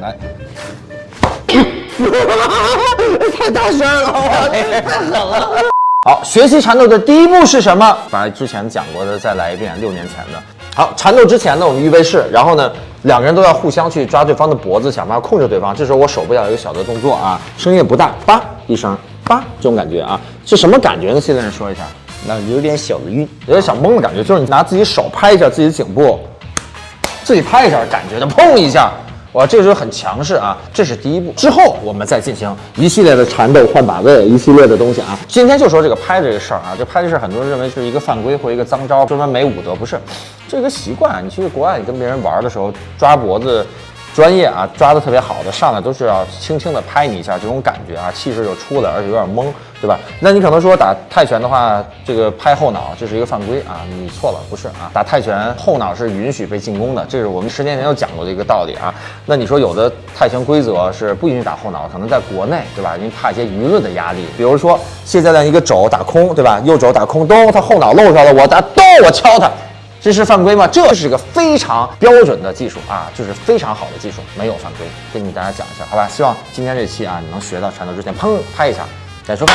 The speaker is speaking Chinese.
来，太大声了，我太狠了。好，学习缠斗的第一步是什么？把之前讲过的再来一遍，六年前的。好，缠斗之前呢，我们预备式，然后呢，两个人都要互相去抓对方的脖子，想办法控制对方。这时候我手部要有一个小的动作啊，声音也不大，叭一声，叭这种感觉啊，是什么感觉呢？现在人说一下，那有点小的晕，有点小懵的感觉，就是你拿自己手拍一下自己的颈部，自己拍一下，感觉的砰一下。哇，这个时候很强势啊，这是第一步。之后我们再进行一系列的缠斗、换把位，一系列的东西啊。今天就说这个拍这个事儿啊，这拍这事儿，很多人认为是一个犯规或一个脏招，专门没武德，不是，这个习惯。你去国外，你跟别人玩的时候抓脖子。专业啊，抓的特别好的，上来都是要轻轻的拍你一下，这种感觉啊，气势就出来，而且有点懵，对吧？那你可能说打泰拳的话，这个拍后脑这是一个犯规啊，你错了，不是啊，打泰拳后脑是允许被进攻的，这是我们十年前就讲过的一个道理啊。那你说有的泰拳规则是不允许打后脑，可能在国内，对吧？因为怕一些舆论的压力，比如说谢教练一个肘打空，对吧？右肘打空，咚，他后脑露出来了，我打咚，我敲他。这是犯规吗？这是个非常标准的技术啊，就是非常好的技术，没有犯规。跟你大家讲一下，好吧？希望今天这期啊，你能学到缠斗之前，砰拍一下再说。